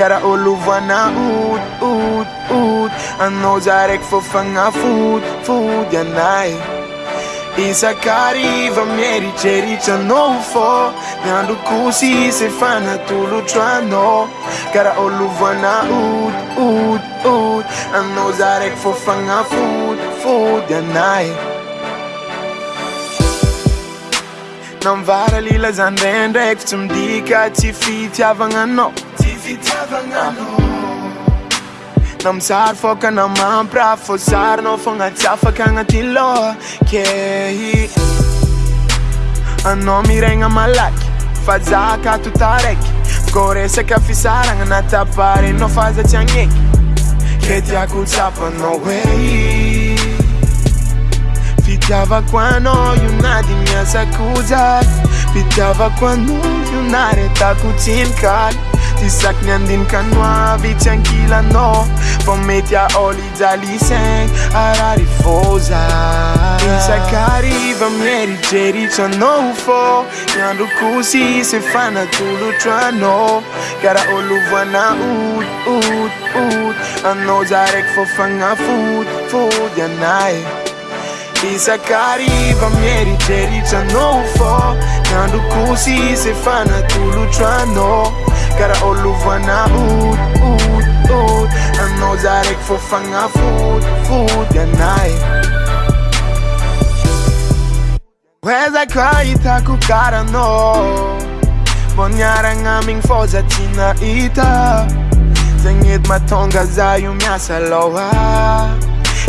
ara ôlovoana ototot anoza raky fôfaafotfodyaisakaryva mierytreritranao fô miandro kosy sy fanatolotroana kara ôlovoana oto ototo anaoza raiky fôfagnafoto fodyanay namvara lilazanrandraky ftsy midika tsy fitiavananaiv namisary fôka namampra fôsarina fôgnatsyafaka anat lô ke anao mirena malaky fa zakatota raky ko resaka fisarana nataparenao faazatsian eky ketiakotsapanao he ivaoaiaretakoinka dy saknyandinkanoa vitsyangilano fô metya ôlijalisen araryfôzmierrifô anroksysefanatolota ara olovana ot anôja reky fôfana fot foanay isakari vamerijericanofô nadokusi sefana kulutcanô kara olufana u anô zarekfôfanga fu u anae ezaka ita ku karanô vonyaranga ming fo zatina ita zanget matongazayumiasaloha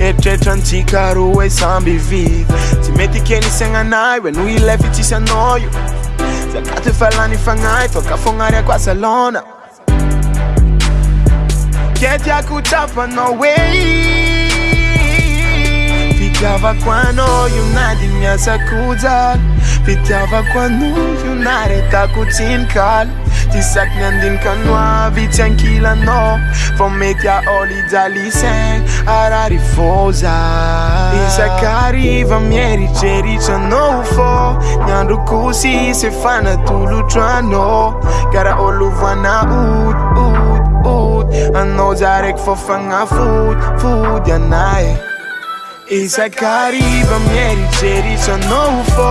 eitretrantsika rô e, hoe samby viy sy mety kenisyagnanay oe no ilafitsisyanao io zakato efalany fanaytokafôgnaryako asalôna ke tiakotafnao oei fitiavako ana io nadymiasakoja fitiavako ana io naretakotsinykal ty sakynyandinikanoa vitsy ankila noo fa metya oli dalisen araryfôza esak'aryva mierijeritsaanao fô nyandro kosy sy fanatolotro ano karaa olovoana oty oty oty anaza araky fôfana foty vody anay e esakariva mierijeritsanao fô